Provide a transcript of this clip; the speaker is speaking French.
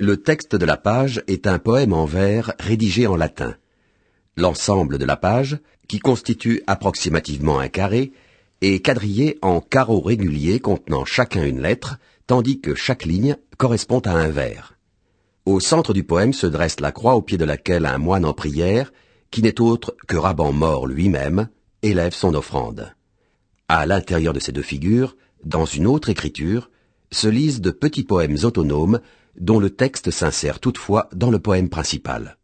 Le texte de la page est un poème en vers rédigé en latin. L'ensemble de la page, qui constitue approximativement un carré, est quadrillé en carreaux réguliers contenant chacun une lettre, tandis que chaque ligne correspond à un vers. Au centre du poème se dresse la croix au pied de laquelle un moine en prière, qui n'est autre que Raban mort lui-même, élève son offrande. À l'intérieur de ces deux figures, dans une autre écriture, se lisent de petits poèmes autonomes dont le texte s'insère toutefois dans le poème principal.